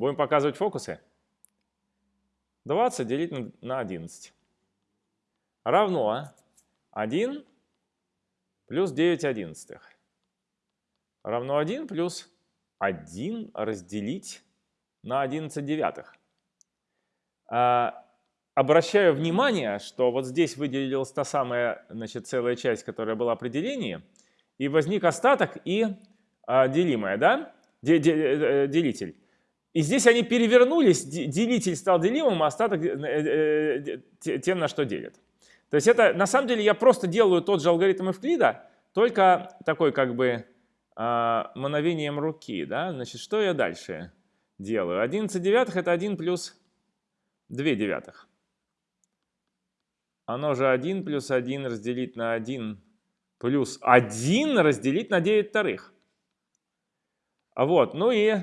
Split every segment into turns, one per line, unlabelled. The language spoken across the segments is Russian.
Будем показывать фокусы. 20 делить на 11 равно 1 плюс 9 одиннадцатых равно 1 плюс 1 разделить на 11 девятых. А, обращаю внимание, что вот здесь выделилась та самая значит, целая часть, которая была определение, и возник остаток и а, делимое, да? Де, э, делитель. И здесь они перевернулись, делитель стал делимым, а остаток э, э, тем, на что делят. То есть это, на самом деле, я просто делаю тот же алгоритм Эвклида, только такой как бы э, мановением руки. Да? Значит, что я дальше делаю? 11 девятых это 1 плюс 2 девятых. Оно же 1 плюс 1 разделить на 1 плюс 1 разделить на 9 вторых. Вот, ну и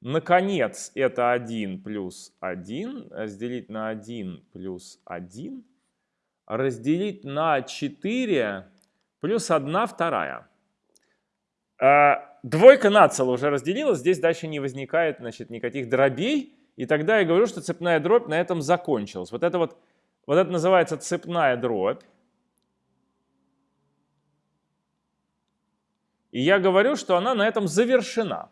наконец это 1 плюс 1 разделить на 1 плюс 1 разделить на 4 плюс 1 вторая. А, двойка нацела уже разделилась, здесь дальше не возникает значит, никаких дробей. И тогда я говорю, что цепная дробь на этом закончилась. Вот это вот, вот это называется цепная дробь. И я говорю, что она на этом завершена.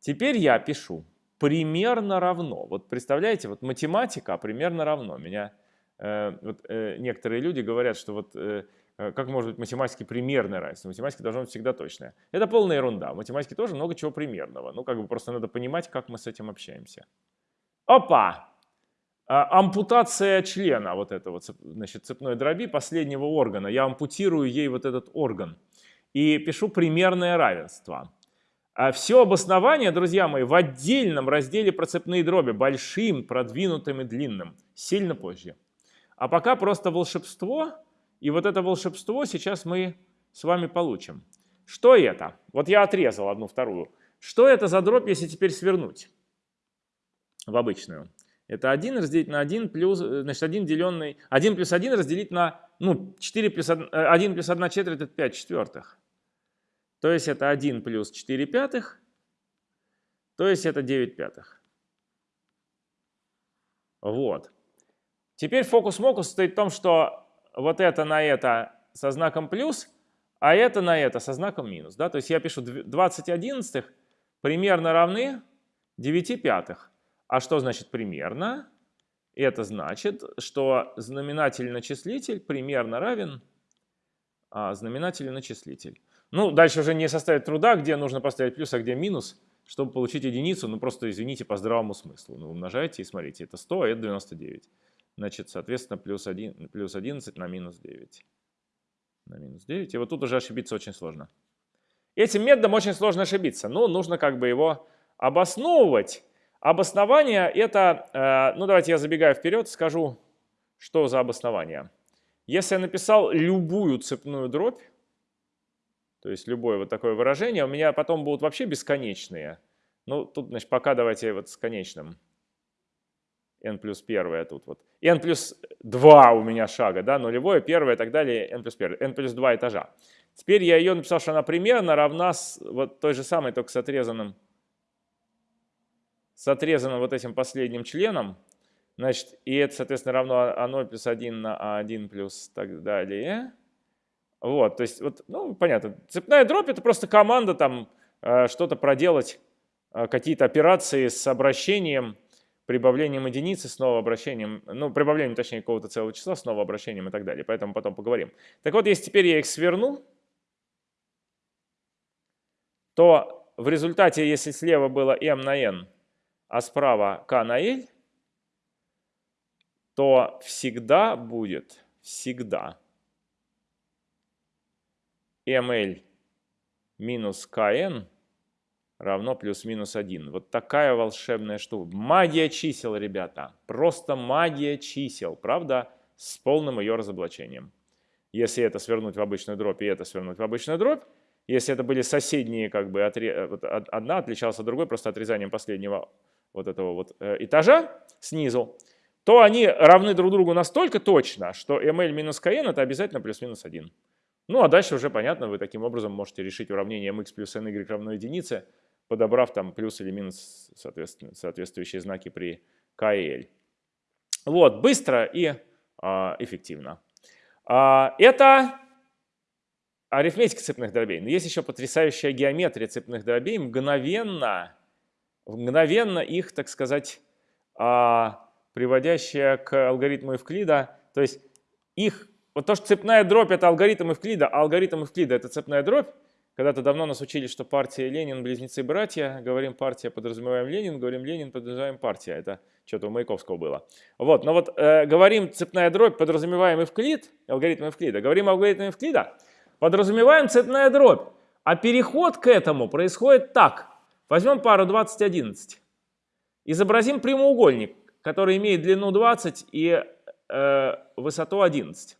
Теперь я пишу примерно равно. Вот представляете, вот математика примерно равно. Меня Э, вот, э, некоторые люди говорят, что вот э, как может быть математически примерное равенство? Математика должна быть всегда точная. Это полная ерунда. В математике тоже много чего примерного. Ну, как бы просто надо понимать, как мы с этим общаемся. Опа! А, ампутация члена вот этого значит, цепной дроби последнего органа. Я ампутирую ей вот этот орган. И пишу примерное равенство. А все обоснование, друзья мои, в отдельном разделе про цепные дроби, большим, продвинутым и длинным, сильно позже. А пока просто волшебство, и вот это волшебство сейчас мы с вами получим. Что это? Вот я отрезал одну вторую. Что это за дробь, если теперь свернуть в обычную? Это 1 разделить на 1 плюс, э, значит, 1 деленный, 1 плюс 1 разделить на, ну, 4 плюс 1, 1 плюс 1 четверть, это 5 четвертых. То есть это 1 плюс 4 пятых, то есть это 9 пятых. Вот. Теперь фокус-мокус состоит в том, что вот это на это со знаком плюс, а это на это со знаком минус. Да? То есть я пишу 20 одиннадцатых примерно равны 9 пятых. А что значит примерно? Это значит, что знаменатель на числитель примерно равен а, знаменателю на числитель. Ну, дальше уже не составит труда, где нужно поставить плюс, а где минус, чтобы получить единицу. Ну, просто извините по здравому смыслу. Ну, умножайте и смотрите, это 100, а это 99. Значит, соответственно, плюс, 1, плюс 11 на минус 9. На минус 9. И вот тут уже ошибиться очень сложно. Этим методом очень сложно ошибиться. Но нужно как бы его обосновывать. Обоснование это, э, ну давайте я забегаю вперед, скажу, что за обоснование. Если я написал любую цепную дробь, то есть любое вот такое выражение, у меня потом будут вообще бесконечные. Ну, тут, значит, пока давайте вот с конечным n плюс 1 тут вот. n плюс 2 у меня шага, да, нулевое, первое и так далее, n плюс 1, n плюс 2 этажа. Теперь я ее написал, что она примерно равна с, вот той же самой, только с отрезанным, с отрезанным вот этим последним членом. Значит, и это, соответственно, равно А0 плюс 1 на А1 плюс так далее. Вот, то есть, вот, ну, понятно. Цепная дробь – это просто команда там э, что-то проделать, э, какие-то операции с обращением – прибавлением единицы, снова обращением, ну, прибавлением, точнее, какого-то целого числа, снова обращением и так далее. Поэтому потом поговорим. Так вот, если теперь я их сверну, то в результате, если слева было m на n, а справа k на l, то всегда будет, всегда ml минус kn равно плюс-минус 1. Вот такая волшебная штука. Магия чисел, ребята. Просто магия чисел, правда? С полным ее разоблачением. Если это свернуть в обычную дробь и это свернуть в обычную дробь, если это были соседние, как бы, отре... вот одна отличалась от другой просто отрезанием последнего вот этого вот э, этажа снизу, то они равны друг другу настолько точно, что ml минус kn это обязательно плюс-минус 1. Ну а дальше уже понятно, вы таким образом можете решить уравнение mx плюс ny равно единице, подобрав там плюс или минус соответственно, соответствующие знаки при К и L. Вот, быстро и а, эффективно. А, это арифметика цепных дробей. Но есть еще потрясающая геометрия цепных дробей, мгновенно, мгновенно их, так сказать, а, приводящая к алгоритму Евклида. То есть их, вот то, что цепная дробь это алгоритм Евклида, а алгоритм Евклида это цепная дробь, когда-то давно нас учили, что партия Ленин – близнецы-братья. Говорим партия, подразумеваем Ленин, говорим Ленин, подразумеваем партия. Это что-то у Маяковского было. Вот, но вот э, говорим цепная дробь, подразумеваем Евклид, алгоритм Евклида. Говорим алгоритм Евклида, подразумеваем цепная дробь. А переход к этому происходит так. Возьмем пару 20-11. Изобразим прямоугольник, который имеет длину 20 и э, высоту 11.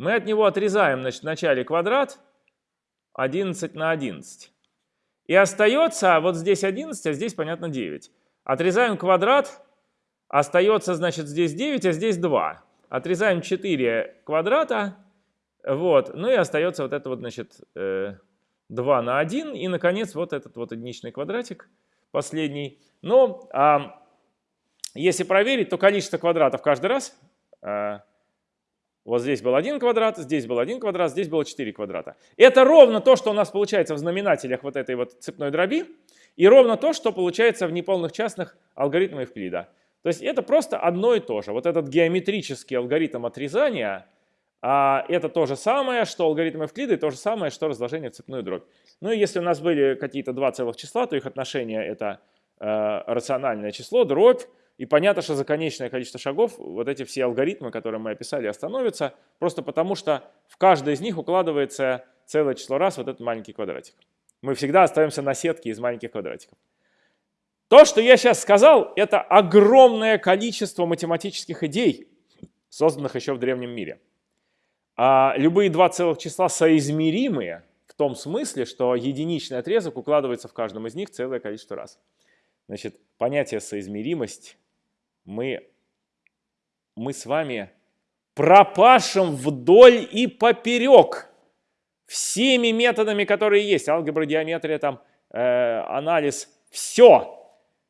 Мы от него отрезаем значит, в начале квадрат – 11 на 11. И остается вот здесь 11, а здесь, понятно, 9. Отрезаем квадрат, остается, значит, здесь 9, а здесь 2. Отрезаем 4 квадрата, вот, ну и остается вот это вот, значит, 2 э, на 1. И, наконец, вот этот вот единичный квадратик, последний. Но а, если проверить, то количество квадратов каждый раз а, вот здесь был один квадрат, здесь был один квадрат, здесь было 4 квадрата. Это ровно то, что у нас получается в знаменателях вот этой вот цепной дроби, и ровно то, что получается в неполных частных алгоритмах Евклида. То есть это просто одно и то же. Вот этот геометрический алгоритм отрезания, а, это то же самое, что алгоритм Евклида, и то же самое, что разложение в цепную дробь. Ну и если у нас были какие-то два целых числа, то их отношение это э, рациональное число, дробь, и понятно, что за конечное количество шагов вот эти все алгоритмы, которые мы описали, остановятся, просто потому что в каждой из них укладывается целое число раз вот этот маленький квадратик. Мы всегда остаемся на сетке из маленьких квадратиков. То, что я сейчас сказал, это огромное количество математических идей, созданных еще в древнем мире. А любые два целых числа соизмеримые в том смысле, что единичный отрезок укладывается в каждом из них целое количество раз. Значит, понятие соизмеримость мы, мы с вами пропашем вдоль и поперек всеми методами, которые есть. Алгебра, геометрия, там, э, анализ, все.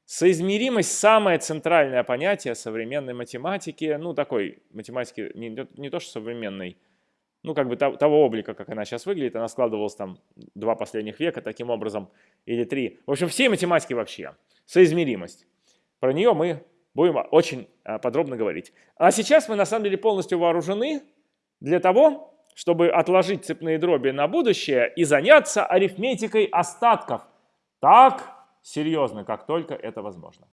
Соизмеримость – самое центральное понятие современной математики, ну, такой математики, не, не то что современной, ну, как бы того облика, как она сейчас выглядит, она складывалась там два последних века таким образом, или три. В общем, все математики вообще. Соизмеримость. Про нее мы будем очень а, подробно говорить. А сейчас мы на самом деле полностью вооружены для того, чтобы отложить цепные дроби на будущее и заняться арифметикой остатков так серьезно, как только это возможно.